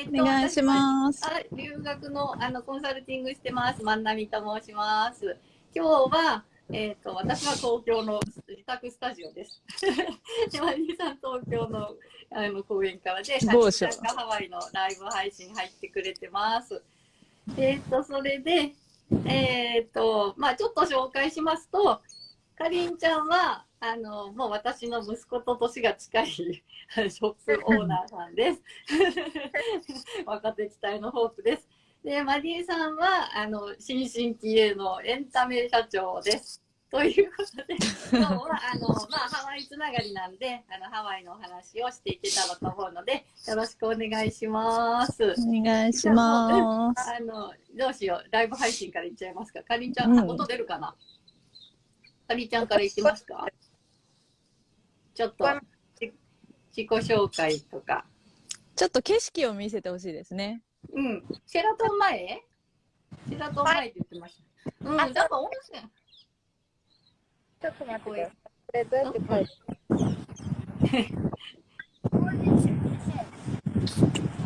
えーとお願いします。あ留学のあのコンサルティングしてます万波と申します。今日はえっ、と私は東京の自宅スタジオです。でマリーさん東京のあの公園からで、ハワイのライブ配信入ってくれてます。えっ、とそれでえっ、とまあちょっと紹介しますと、かりんちゃんはあのもう私の息子と年が近いショップオーナーさんです。若手期待のホープです。で、マディさんは、あの、新進気鋭のエンタメ社長です。ということで、今日は、あの、まあ、ハワイつながりなんで、あの、ハワイのお話をしていけたらと思うので、よろしくお願いします。お願いします。あの、どうしよう、ライブ配信からいっちゃいますか。かりんちゃん、あうん音出るかなかりんちゃんからいきますかちょっと、じ自己紹介とか。ちょっと景色を見せてほしいですね。うん。シェラトン前？シェラトン前って言ってました。うん、あなんか温泉。ちょっと待ってください。これどうやって書いて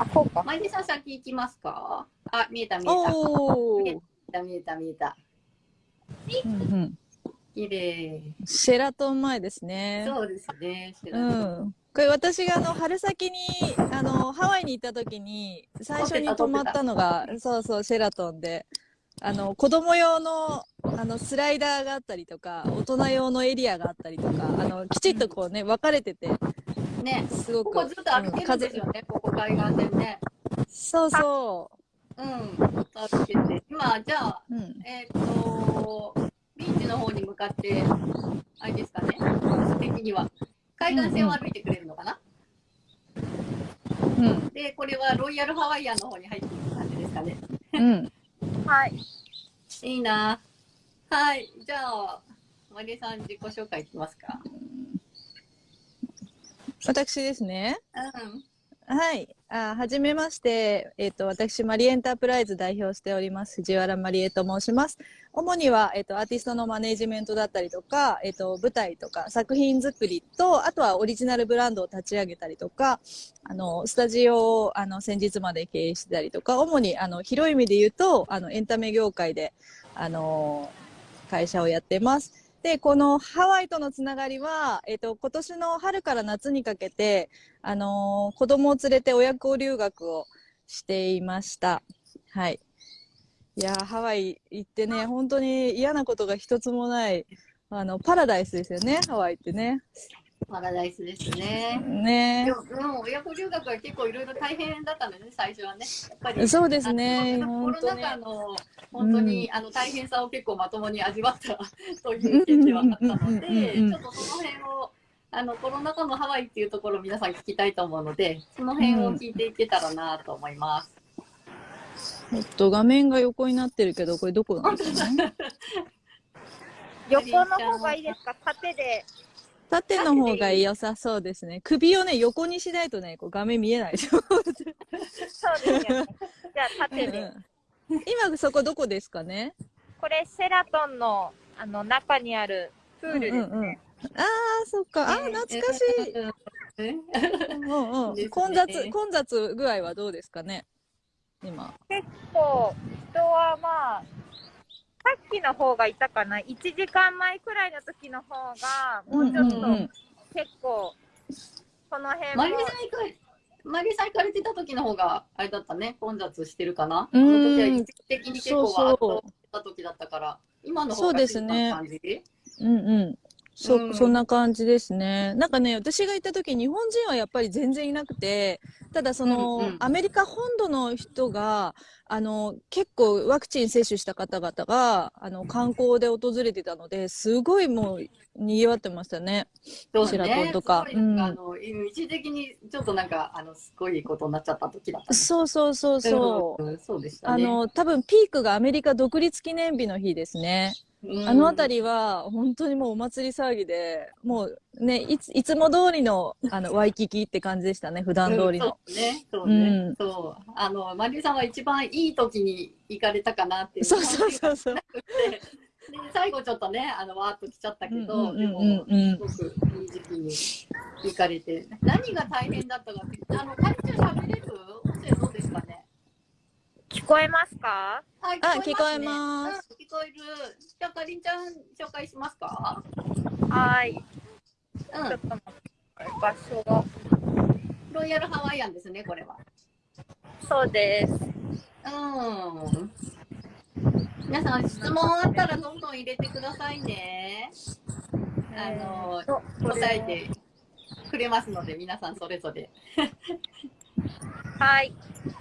あ、こうか。マイデさん先行きますか？あ、見えた見えた。見えた見えた見えた。うんうん綺麗。シェラトン前ですね。そうですね。シェうラトン。ん。これ私があの春先にあのハワイに行った時に最初に泊まったのがそうそうシェラトンであの子供用のあのスライダーがあったりとか大人用のエリアがあったりとかあのきちっとこうね分かれててね。すごくここずっと歩けるんですよね。ここ海岸でね。そうそうん。ずっと歩けて。今、じゃあ、う、うん、えっ、と、ビーチの方に向かって、あれですかね。的には。海岸線を歩いてくれるのかな、うんで、これはロイヤルハワイアンの方に入っていく感じですかね。うん はい。いいな。はい。じゃあ、マリさん自己紹介いきますか。私ですねうん。はい。あはじめまして。えっ、と、私、マリエンタープライズ代表しております、藤原マリエと申します。主には、えっ、と、アーティストのマネジメントだったりとか、えっ、と、舞台とか作品作りと、あとはオリジナルブランドを立ち上げたりとか、あの、スタジオを、あの、先日まで経営してたりとか、主に、あの、広い意味で言うと、あの、エンタメ業界で、あの、会社をやってます。で、このハワイとのつながりは、えっ、と、今年の春から夏にかけて、あのー子供を連れて親子留学をしていました。はい。いやー、ハワイ行ってね、本当に嫌なことが一つもない、あの、パラダイスですよね、ハワイってね。パラダイスですね。ねでも、うん、親子留学は結構いろいろ大変だったのね、最初はね。やっぱり。そうですね、あのコ本当に。ロナ禍の本当に、あの大変さを結構まともに味わったという件ではあったので、うんうんうんうんちょっとその辺をあのコロナ禍のハワイっていうところを皆さん聞きたいと思うので、その辺を聞いていけたらなと思います。ちょっと画面が横になってるけど、これどこなんですかね？横の方がいいですか？縦で。縦の方が良さそうですね。首をね、横にしないとね、こう画面見えない。そうですよね。じゃあ縦で。今そこどこですかね？これセラトンのあの中にあるプールですね。うんうんうんああ、そっか。あー、懐かしい。い。うんうんですね混雑、混雑具合はどうですかね？今。結構人はまあさっきの方がいたかな？1時間前くらいの時の方がもうちょっとうんうんうん。結構この辺マリもさん行かれマリさん行かれてた時の方があれだったね、混雑してるかな？うん。あの時は一時的に結構わーっとした時だったから、今の方がそうですね。静かな感じ？うんうん。そ、うんそんな感じですね。なんかね、私が行った時、日本人はやっぱり全然いなくて、ただその、うんうんアメリカ本土の人が、あの、結構ワクチン接種した方々が、あの、観光で訪れてたので、すごいもう、賑わってましたね。そうシェラトンとかうんあの一時的にちょっとなんかあのすごいことになっちゃった時だったね。そうそうそうそう。んそうでしたね。あの、多分ピークがアメリカ独立記念日の日ですね。うん、あの辺りは本当にもうお祭り騒ぎで、もうね、いついつも通りのあのワイキキって感じでしたね、普段通りの。うんそうね、そうね、うんそう。あのマリーさんは一番いい時に行かれたかなっていう。そうそうそうそう。で最後ちょっとね、あのわーっと来ちゃったけど、でうんもうんすごくいい時期に行かれて、何が大変だったかって、あのカリちゃん喋れる？音声どうです？聞こえますか？はい、聞こえますうん聞こえる。じゃあ、かりんちゃん、紹介しますか？はい。うんちょっ。と待って、場所が。ロイヤルハワイアンですね、これは。そうです。うん。皆さん、質問あったらどんどん入れてくださいね。あの答えてくれますので、皆さんそれぞれ。はい。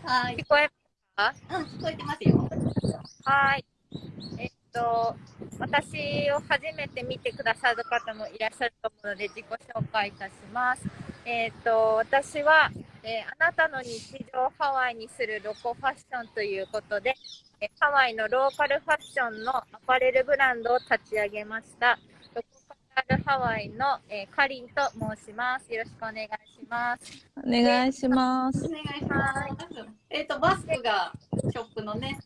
はい。聞こえうん、聞こえてますよ。はい。えっと、私を初めて見てくださる方もいらっしゃると思うので、自己紹介いたします。えっと、私は、えーあなたの日常をハワイにするロコファッションということで、えハワイのローカルファッションのアパレルブランドを立ち上げました。ロコカラルハワイの、えーカリンと申します。よろしくお願いします。お願いしますお。願いします。えっ、と、マスクがショップのね、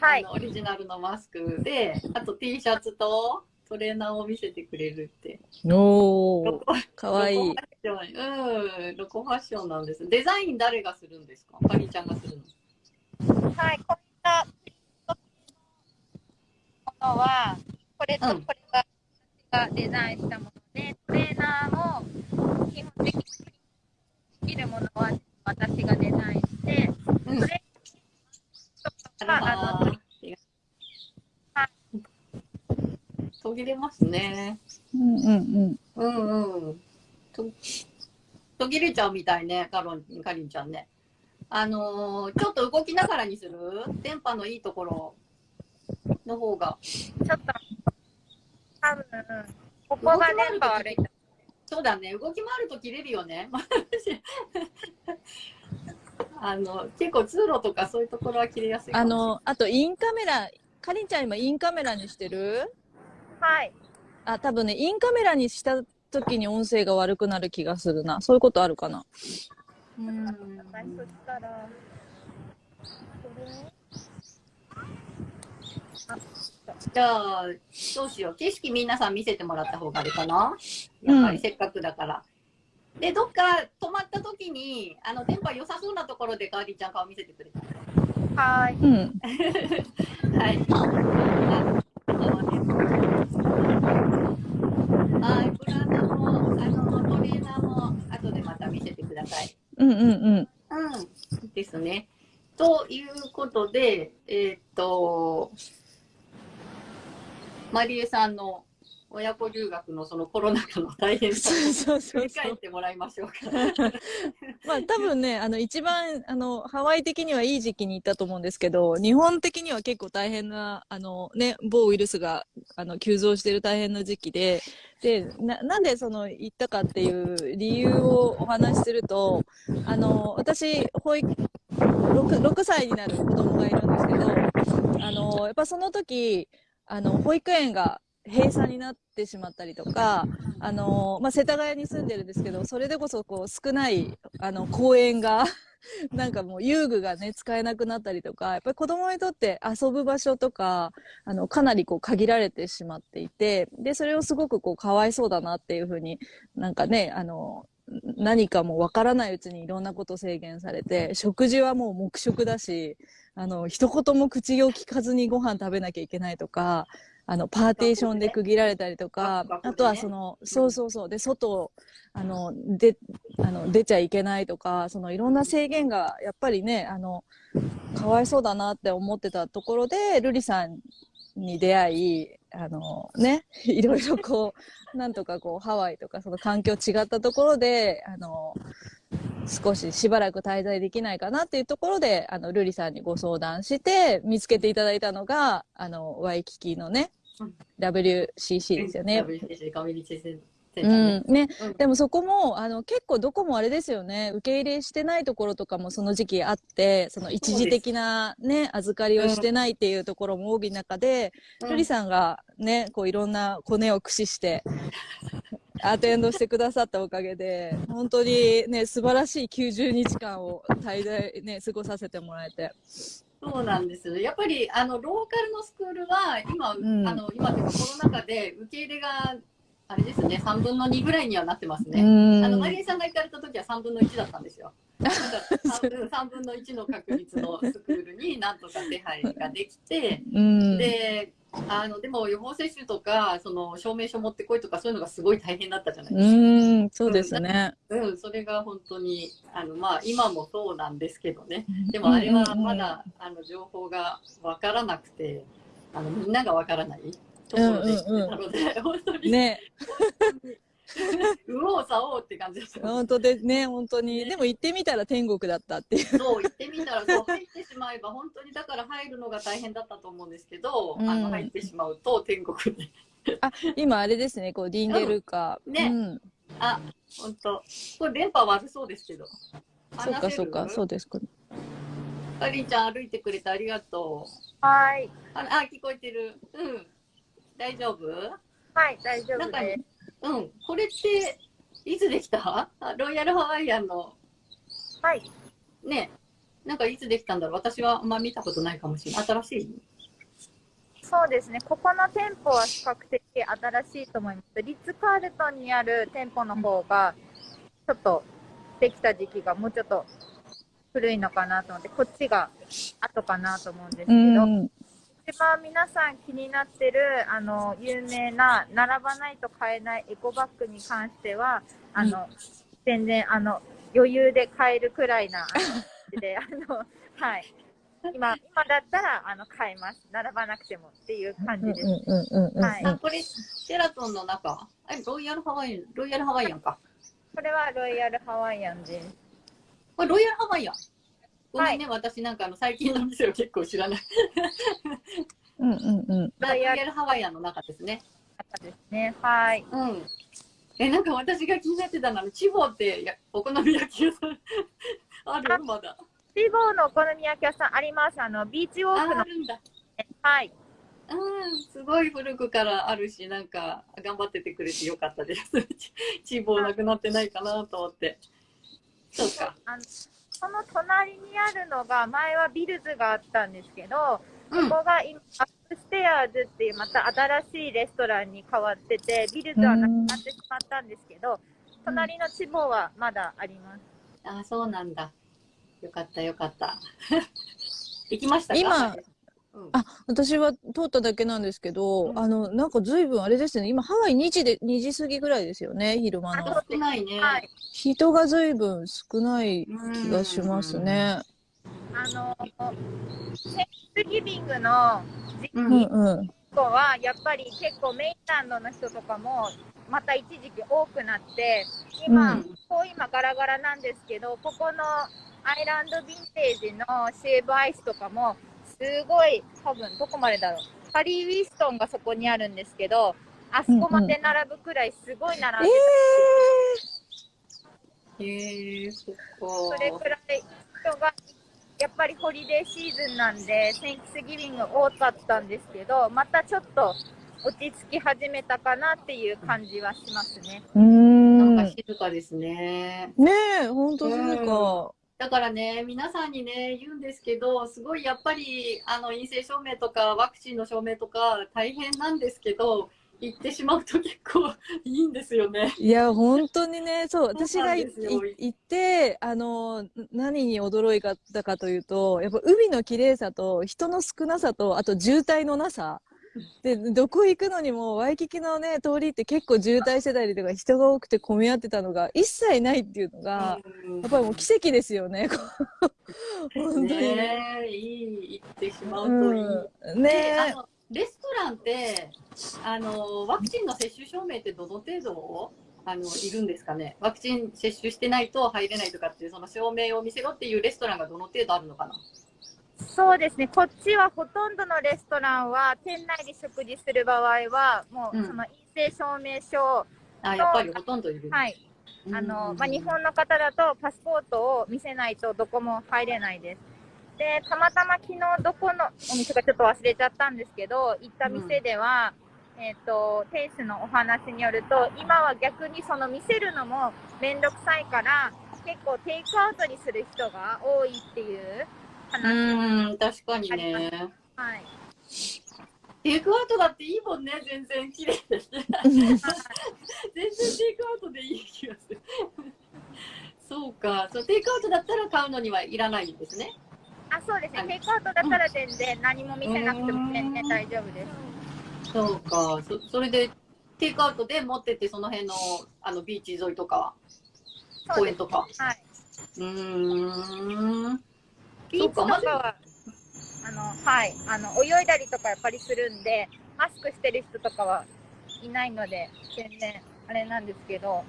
はい。オリジナルのマスクで、あと T シャツとトレーナーを見せてくれるって。おー、ロコかわいいロ。コファッションうん、ロコファッションなんです。デザイン誰がするんですか？かりんちゃんがするのはい、こういったものは、これとうんこれが私がデザインしたもので、トレーナーも基本的にできるものは私がデザインして、うんそれとかあの途切れますね。うんうんうん。うんうん。と途切れちゃうみたいね、カロンかりんちゃんね。あのーちょっと動きながらにする？電波のいいところの方が。ちょっと多分ここが電波悪い。そうだね、動き回ると切れるよね。あの結構通路とかそういうところは切れやすい。あの、あとインカメラ、かりんちゃん今インカメラにしてる？はい。あ、多分ね、インカメラにした時に音声が悪くなる気がするな。そういうことあるかな？うんじゃあ、どうしよう。景色皆さん見せてもらった方があれかな？やっぱりせっかくだから。で、どっか止まった時に、あの、電波良さそうなところでかわりちゃん顔見せてくれた？はい。うん。はい。はい、ブランドも、あの、トレーナーも、後でまた見せてください。うんうんうん。うん。ですね。ということで、えーっと、マリエさんの親子留学のそのコロナ禍の大変さを振り。返ってもらいましょうか。まあ多分ね、あの一番あのハワイ的にはいい時期に行ったと思うんですけど、日本的には結構大変なあのね某ウイルスがあの急増している大変な時期で、でななんでその行ったかっていう理由をお話しすると、あの私保育 6, 6歳になる子供がいるんですけど、あのやっぱその時あの保育園が閉鎖になってしまったりとか、あのまあ、世田谷に住んでるんですけどそれでこそこう少ないあの公園が なんかもう遊具がね使えなくなったりとかやっぱり子供にとって遊ぶ場所とかあのかなりこう限られてしまっていてでそれをすごくこうかわいそうだなっていうふうになんかねあの何かもわからないうちにいろんなこと制限されて食事はもう黙食だしあの一言も口を聞かずにご飯食べなきゃいけないとかあのパーテーションで区切られたりとか、ね。あとはその、そうそうそう。で外あのであの出ちゃいけないとかそのいろんな制限がやっぱりねあのかわいそうだなって思ってたところで瑠璃さんに出会いあのね いろいろこうなんとかこうハワイとかその環境違ったところであの少ししばらく滞在できないかなっていうところであの瑠璃さんにご相談して見つけていただいたのがあのワイキキのねうん。WCC ですよね。WCC コミュニティセンタうーねん、ね、うん。でもそこもあの結構どこもあれですよね。受け入れしてないところとかもその時期あってその一時的なね預かりをしてないっていうところも多い中で、うん。瑠璃さんがねこういろんなコネを駆使してアテンドしてくださったおかげで本当にね素晴らしい90日間を滞在ね過ごさせてもらえてそうなんですよ。やっぱりあのローカルのスクールは今、んあの今というかコロナ禍で受け入れがあれですね、3分の2ぐらいにはなってますうね。んあのマリエさんが行かれた時は3分の1だったんですよ。なんか 3, 分3分の1の確率のスクールになんとか手配ができて、うん。であのでも予防接種とかその証明書持ってこいとかそういうのがすごい大変だったじゃないですか。うん、そうですね。うん、それが本当にあの、まあ、今もそうなんですけどね。でもあれはまだ、あの情報が分からなくてあのみんなが分からないところでしてたので、本当に、ね、右往左往って感じでした。本当でね、本当に。でも行ってみたら天国だったっていう。そう行ってみたらそう入ってしまえば本当にだから入るのが大変だったと思うんですけど、うんあの入ってしまうと天国に今あれですね、こう、ディンゲルカ。うんねうん。あ本当これ電波悪そうですけどそうか、そうか、そううですか。かりんちゃん歩いてくれてありがとうはい。ああ聞こえてるうん大丈夫？はい、大丈なんか夫です。うんこれっていつできた？あロイヤルハワイアンのはい。ねなんかいつできたんだろう？私はあんま見たことないかもしれない新しい？そうですね。ここの店舗は比較的新しいと思います。リッツ・カールトンにある店舗の方が、ちょっとできた時期がもうちょっと古いのかなと思って、こっちが後かなと思うんですけうど、ん。一番皆さん気になってる、あの、有名な、並ばないと買えないエコバッグに関しては、あの、全然、あの、余裕で買えるくらいな、で、あの、はい。今、今だったら、あの、買えます。並ばなくてもっていう感じです。うんうんうんうん。はこれシェラトンの中ロイヤルハワイアンロイヤルハワイアンかこれはロイヤルハワイアンです。これロイヤルハワイアンごめんね、私なんかあの最近の店を結構知らないうんうんうん。ロイヤルハワイアンの中ですね方ですね。はい。うんえなんか私が気になってたのはチボってやお好み焼き屋さんある？まだシボーのお好み焼き屋さんあります。あの、ビーチウォークのああ、るんだはい。うん、すごい古くからあるし、なんか頑張っててくれてよかったです。ちチボなくなってないかなと思って。そうか。あのその隣にあるのが、前は bills があったんですけど、うんここが今、 Upstairs っていうまた新しいレストランに変わってて、 bills はなくなってしまったんですけど、隣のチボはまだあります。あ、そうなんだ。よかったよかった。行きましたか？今、私は通っただけなんですけど、うんあの、なんか随分あれですね、今ハワイ2時で、2時過ぎぐらいですよね、昼間のあ。少ないね。はい。人が随分少ないうん気がします。ね。あの、センスギビングの時う。うんんうん。期は、やっぱり結構メインランドの人とかも、また一時期多くなって、今、うんこう今ガラガラなんですけど、ここのアイランドヴィンテージのシェーブアイスとかも、すごい、多分どこまでだろう。ハリー・ウィストンがそこにあるんですけど、あそこまで並ぶくらいすごい並んでへえ、そっか。それくらい人が、やっぱりホリデーシーズンなんで、センキスギビング多かったんですけど、またちょっと落ち着き始めたかなっていう感じはしますね。うーん。なんねか静かですね。え、ほんとそうか。だからね、皆さんにね、言うんですけど、すごいやっぱり、あの、陰性証明とか、ワクチンの証明とか、大変なんですけど、行ってしまうと結構 いいんですよね。いや、本当にね、そう、私が行って、あの、何に驚いたかというと、やっぱ海の綺麗さと人の少なさと、あと渋滞のなさ。で、どこ行くのにも、ワイキキのね、通りって結構渋滞してたりとか、人が多くて混み合ってたのが、一切ないっていうのが、うん。やっぱりもう奇跡ですよね。本当に。ねえ、いい、行ってしまうといい。うん、でねレストランってあのワクチンの接種証明ってどの程度あのいるんですかね？ワクチン接種してないと入れないとかっていうその証明を見せろっていうレストランがどの程度あるのかな？そうですね、こっちはほとんどのレストランは、店内で食事する場合は、もううん。その陰性証明書、あやっぱりほとんどいる、はい、あのまあ、日本の方だとパスポートを見せないとどこも入れないです。で、たまたま昨日どこのお店かちょっと忘れちゃったんですけど、行った店では、えっ、と、店主のお話によると、今は逆にその見せるのもめんどくさいから、結構テイクアウトにする人が多いっていううん確かにねはい。テイクアウトだっていいもんね全然綺麗でね 全然テイクアウトでいい気がするそうか。そうテイクアウトだったら買うのにはいらないんですね。あ、そうですね。はいテイクアウトだったら全然何も見せなくても全然大丈夫です。そうか。そそれでテイクアウトで持ってってその辺のあのビーチ沿いとか。公園とか？はい。うーん。ビーチとかは、あの、はい。あの、泳いだりとかやっぱりするんで、マスクしてる人とかはいないので、全然あれなんですけど、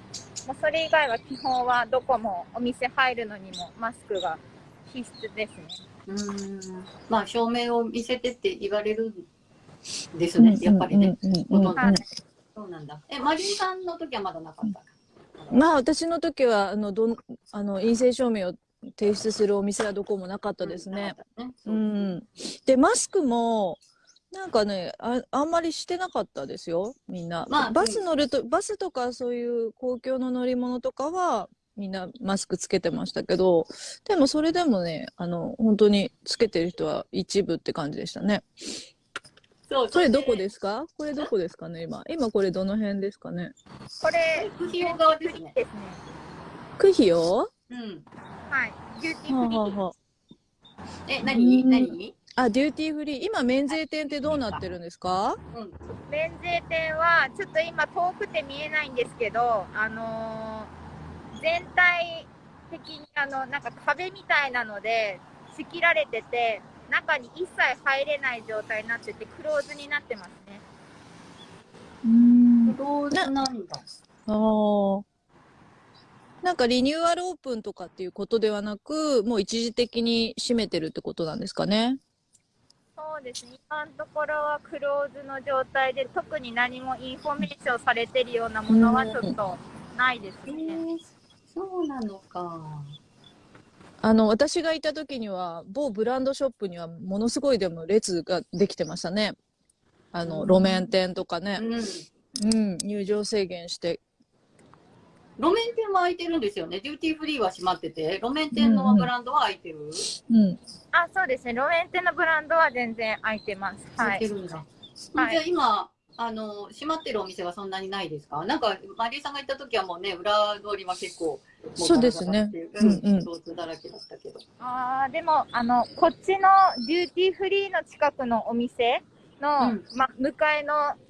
もうそれ以外は基本はどこもお店入るのにもマスクが必須ですね。うーん。まあ証明を見せてって言われるんですね。やっぱりね。ほとんどはい。そうなんだ。え、マリーさんの時はまだなかった？か。まあ私の時はあのどんあの陰性証明を提出するお店はどこもなかったですね。うん。でマスクもなんかねああんまりしてなかったですよみんな、まあバス乗るとバスとかそういう公共の乗り物とかはみんなマスクつけてましたけどでもそれでもねあの本当につけてる人は一部って感じでしたねそうこれどこですか？これどこですかね今今これどの辺ですかね？これ、クヒオ側。ですね。クヒオうん。はい。 duty はーフリー。あはあはえ、何？うん何？ああ duty free 今免税店ってどうなってるんですか？うん。免税店はちょっと今遠くて見えないんですけど、あのー全体的にあのなんか壁みたいなので仕切られてて中に一切入れない状態になっててクローズになってますね。うんクローズなんだ。ああ。なんかリニューアルオープンとかっていうことではなく、もう一時的に閉めてるってことなんですかね？そうですね。今のところはクローズの状態で特に何もインフォメーションされてるようなものはちょっとないですえね。ー、そうなのか。あの、私がいた時には、某ブランドショップにはものすごいでも列ができてましたね。あの、うん路面店とかね。うん。うん、入場制限して。路面店は開いてるんですよね。デューティーフリーは閉まってて、路面店のブランドは開いてる？うん。あ、そうですね。路面店のブランドは全然開いてます。はい。開いてるんだ。はいじゃあ今、あの、閉まってるお店はそんなにないですか？なんか、マリーさんが行った時はもうね、裏通りは結構、もそうですねううんうんだらけだったけど。あーでもあのこっちのデューティーフリーの近くのお店の、うんま、向かいのス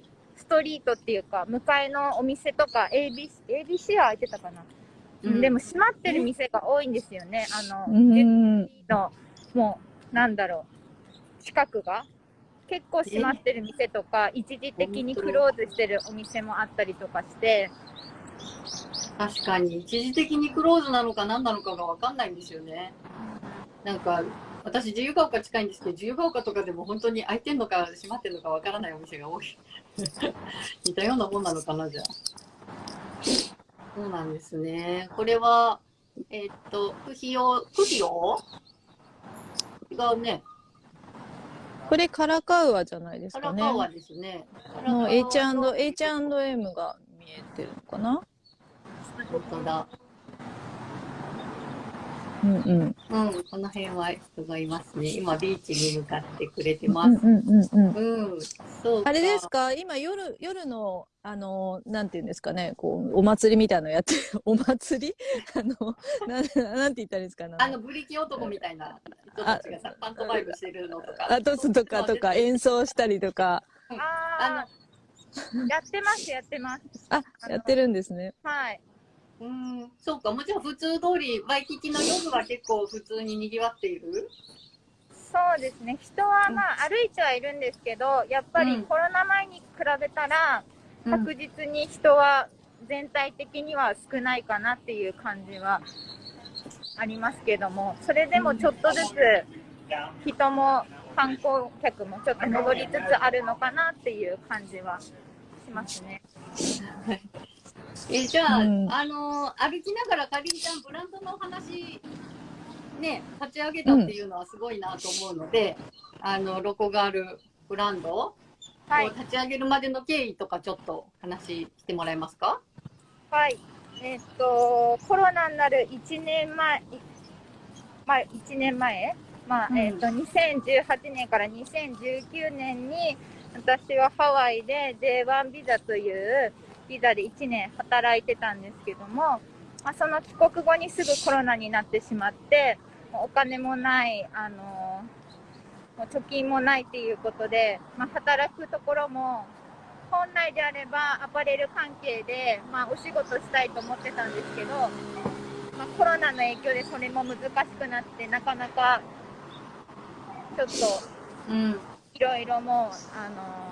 トリートっていうか向かいのお店とか ABC, ABC は開いてたかな、うん。でも閉まってる店が多いんですよね。あの、うん。のもうなんだろう近くが。結構閉まってる店とか一時的にクローズしてるお店もあったりとかして。確かに、一時的にクローズなのか何なのかがわかんないんですよね。なんか、私、自由が丘近いんですけど、自由が丘とかでも本当に開いてんのか閉まってんのかわからないお店が多い。似たようなもんなのかな、じゃあ。そうなんですね。これは、えーっと、不費用、不費用？違うね。これカラカウアじゃないですかね。カラカウアですね。の H&M H&M が見えてるのかな？本当だ。うんうん。うん、この辺は人がいますね。今、ビーチに向かってくれてうます。んうんうんうん。うん、そうあれですか？今夜、夜の、あの、なんていうんですかね、こう、お祭りみたいなのやってる、お祭り？あの、なん、なんて言ったらいいんですか？ね。あの、ブリキ男みたいな人たちがさ、パントマイムしてるのとか。あトスとかとか演奏したりとか、あーやってますやってますあ、やってるんですね。はいうん、そうか、もちろん普通通り、ワイキキの夜は結構普通に賑わっている？そうですね。人はまあ歩いてはいるんですけどやっぱうんりコロナ前に比べたらうん。確実に人は全体的には少ないかなっていう感じはありますけどもそれでもちょっとずつ人も観光客もちょっと戻りつつあるのかなっていう感じはしますね。えじゃあ、うん。あの歩きながらかりんちゃんブランドの話ね立ち上げたっていうのはすごいなと思うので、あのロコガールブランドをはい。立ち上げるまでの経緯とかちょっと話してもらえますか？はい。えっと、コロナになる1年前、いまあ、1年前、まあ、うん。えっと、2018年から2019年に、私はハワイで J1 ビザというビザで1年働いてたんですけども、まあ、その帰国後にすぐコロナになってしまって、お金もない、あのもう貯金もないっていうことで、まあ、働くところも、本来であればアパレル関係で、まあ、お仕事したいと思ってたんですけど、まあ、コロナの影響でそれも難しくなって、なかなかちょっとうん。いろいろもう、あの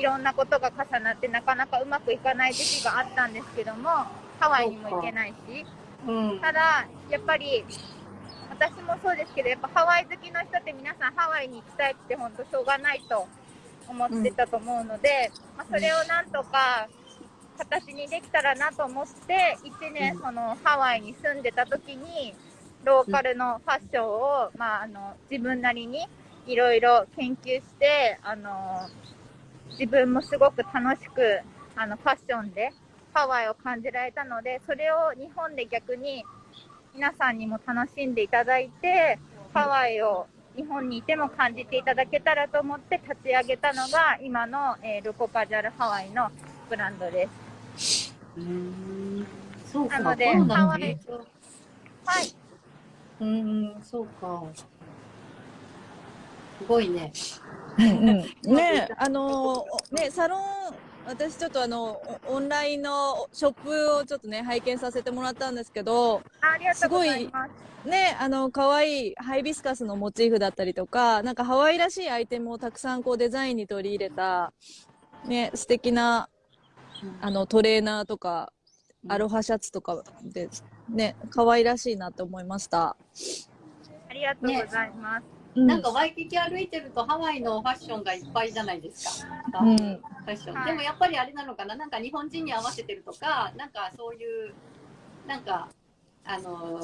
いろんなことが重なってなかなかうまくいかない時期があったんですけども、ハワイにも行けないし、うん。ただ、やっぱり、私もそうですけど、やっぱハワイ好きの人って皆さんハワイに行きたいって本当しょうがないと思ってたと思うので、まあ、それをなんとか形にできたらなと思って、1年そのハワイに住んでた時に、ローカルのファッションを、まあ、あの自分なりにいろいろ研究して、あの自分もすごく楽しくあのファッションでハワイを感じられたので、それを日本で逆に皆さんにも楽しんでいただいて、ハワイを日本にいても感じていただけたらと思って立ち上げたのが今の、えールコカジュアルハワイのブランドです。うん。そうか。なのでハワイ影響はい。うん、そうか。すごいね。うんうん、ね あのねサロン私ちょっとあのオオンラインのショップをちょっとね拝見させてもらったんですけどありがとうござい。ねあの可愛いハイビスカスのモチーフだったりとかなんかハワイらしいアイテムをたくさんこうデザインに取り入れたね素敵なあのトレーナーとかアロハシャツとかでね可愛らしいなって思いました。ありがとうございます。うんなんかワイキキ歩いてるとハワイのファッションがいっぱいじゃないですか。うんファッション。はいでもやっぱりあれなのかな。なんか日本人に合わせてるとか、なんかそういうなんかあの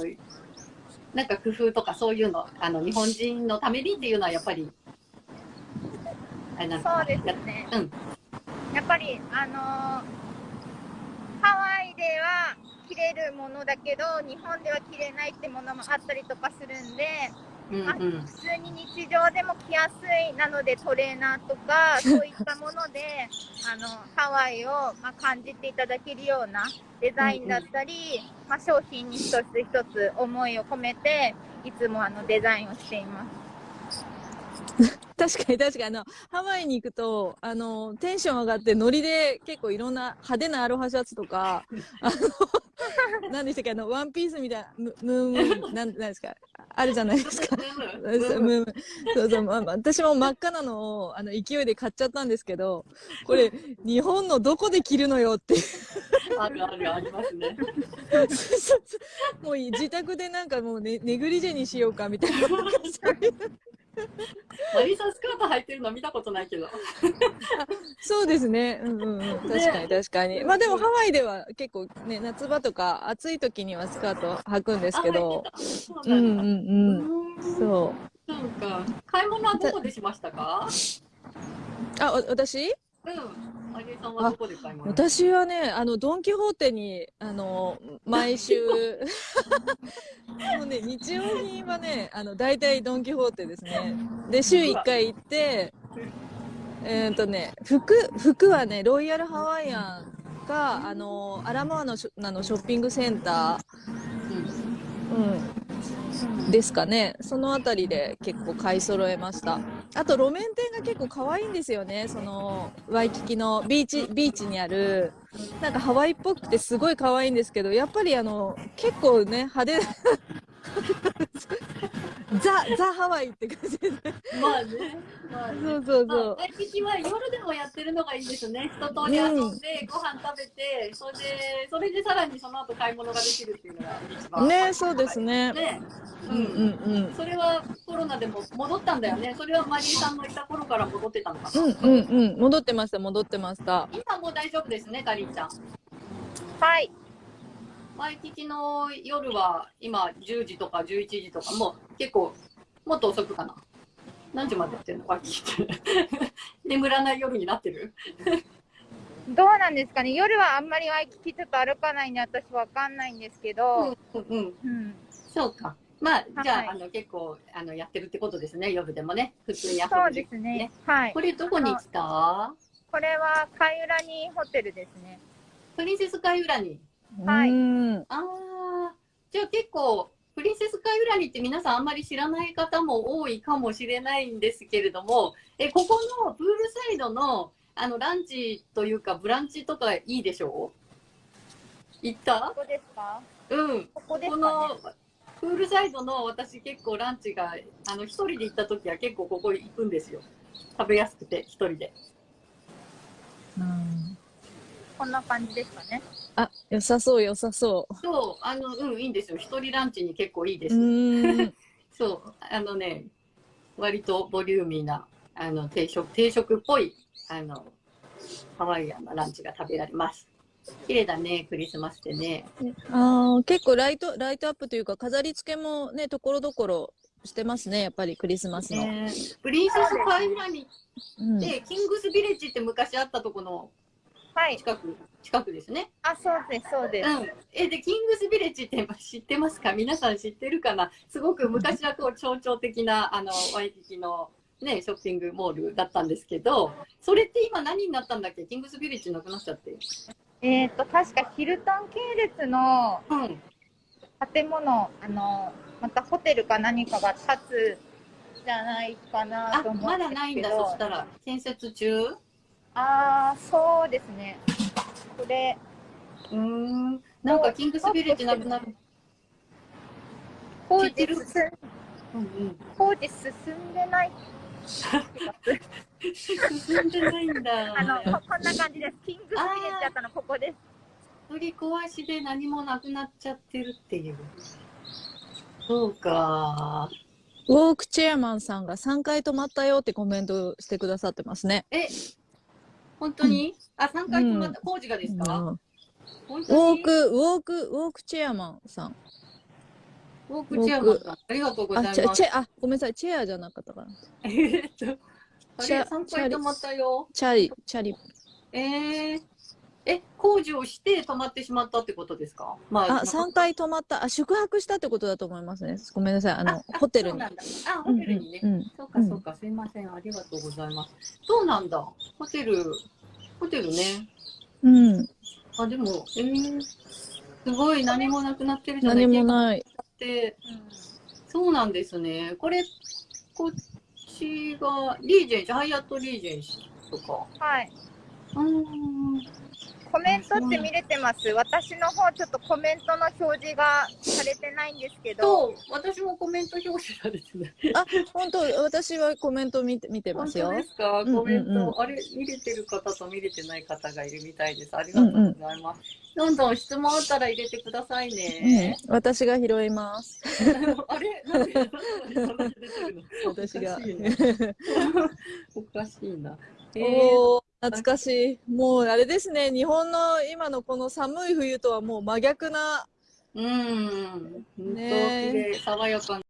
なんか工夫とかそういうのあの日本人のためにっていうのはやっぱりあれなのかなそうですね。うんやっぱり、あのーハワイでは着れるものだけど、日本では着れないってものもあったりとかするんで、うんうん普通に日常でも着やすいなのでトレーナーとか そういったものであのハワイを、まあ、感じていただけるようなデザインだったり、まあ、商品に一つ一つ思いを込めていつもあのデザインをしています。確かに確かに。あのハワイに行くとあのテンション上がってノリで結構いろんな派手なアロハシャツとかあの 何でしたっけあのワンピースみたいなムムーンムなんなんですか？あるじゃないですか。ムーンそうそう、まあ、私も真っ赤なのをあの勢いで買っちゃったんですけどこれ日本のどこで着るのよってあるあるありますね。もう自宅でなんかもうねネグリジェにしようかみたいな。そういう マリさんスカート履いてるの見たことないけど。そうですね。うんうんうん。確かに確かに。まあでもハワイでは結構ね、夏場とか暑い時にはスカート履くんですけど。そ ううんうんなんだ。うん。うんそう。そうか。買い物はどこでしましたか？あ、わ私？うん。マリエさんはどこで買い物？私はね、あの、ドン・キホーテに、あの、毎週、もうね、日用品はね、あの、大体ドン・キホーテですね。で、週1回行って、えっ、とね、服、服はね、ロイヤルハワイアンか、あの、アラモアのショッピングセンター、うん、ですかね。その辺りで結構買い揃えました。あと路面店が結構可愛いんですよね。そのワイキキのビーチビーチにあるなんかハワイっぽくてすごい可愛いんですけど、やっぱりあの結構ね派手 ザザハワイって感じで、ね。まあね。まあね。そうそうまあ、そう。ワイキキは夜でもやってるのがいいですね。一通り遊んで、ご飯食べて、それで、それでさらにその後買い物ができるっていうのが一番。ね、そうですね。ね。う。うんんうんうん。それはコロナでも戻ったんだよね。それはマリーさんのいた頃から戻ってたのかな。うんうんうん。戻ってました、戻ってました。今もう大丈夫ですね、かりんちゃん。はい。ワイキキの夜は今10時とか11時とかもう結構もっと遅くかな。何時までやってるのワイキキって。眠らない夜になってるどうなんですかね夜はあんまりワイキキちょっと歩かないんで私わかんないんですけど、うんうん。うんそうか。まあ、じゃあ、はいあの結構あのやってるってことですね、夜でもね。普通に遊ぶそう時ですね。はいこ。れどこに来た？これは貝浦にホテルですね。プリンセス海裏に。はいうんああ、じゃあ結構、プリンセスカイウラニって皆さんあんまり知らない方も多いかもしれないんですけれども、え、ここのプールサイドの、あの、ランチというか、ブランチとかいいでしょう？行った？ここですか？うん。ここですこかねの、プールサイドの私結構ランチが、あの、一人で行った時は結構ここ行くんですよ。食べやすくて、一人で。うんこんな感じですかね。あ、良さそう、良さそそう、あの、うん、いいんですよ。一人ランチに結構いいでう。す。うん。そう、あのね、割とボリューミーな、あの、定食、定食っぽい、あの、ハワイアンなランチが食べられます。綺麗だね、クリスマスでね。ああ、結構ライト、ライトアップというか、飾り付けもね、ところどころしてますね、やっぱりクリスマスの。ねプリンセスカイラニうんで、キングスビレッジって昔あったとこのはい。近く、近くですね。あ、そうです、そうです。うん。え、で、キングスビレッジって知ってますか？皆さん知ってるかな？すごく昔はこう象徴的な、あの、ワイキキのね、ショッピングモールだったんですけど、それって今何になったんだっけ？キングスビレッジなくなっちゃって。えっ、と、確かヒルトン系列のうん。建物、あの、またホテルか何かが建つじゃないかなあと、思うんま。だないんだ、そしたら。建設中うああ、そうですね。これ、ーん。なんかキングスビレッジなくなる。工事進んうんうん。工事進んでない進んでないんだ。あの、ここんな感じです。キングスビレッジだったの、ここです。取り壊しで何もなくなっちゃってるっていう。そうか。ウォークチェアマンさんが3回止まったよってコメントしてくださってますね。え、本当に、あ、3回止まった、工事がですうんか、ウォーク、ウォーク、ウォークチェアマンさん。ウォークチェアマンさん、ありがとうございあ、ます。チェ、チェ、あ、ごめんなさい、チェアじゃなかったかな。えーっと、あれ、チャ3回止まったよ。チャリ、チャリ。えー、え、工事をして止まってしまったってことですか？まあ、3回止まった。あ、宿泊したってことだと思いますね。ごめんなさい、あの、あホテルに。そうなんだ。あ、ホテルにね。うんうんうんそうか、そうか、すいません。ありがとうございます。そうなんだ？ホテル、ホテルね。うん、あ、でも、えー、すごい何もなくなってるじゃない何もない。って、そうなんですね。これ、こっちが、リージェンシー、ハイアットリージェンシーとか。はい。うーん。コメントって見れてます？私の方、ちょっとコメントの表示がされてないんですけど。と、私もコメント表示されてない。本当、私はコメント見て、見てますよ本当で。すか？うんうんうんコメント、あれ、見れてる方と見れてない方がいるみたいです。ありがとうございます。どんどん質問あったら入れてくださいうんね。、私が拾います。あれ？なんで、私がおかしいな。おかしいな。えー懐かしい。もうあれですね、日本の今のこの寒い冬とはもう真逆な、うん。本当、ね爽やかな。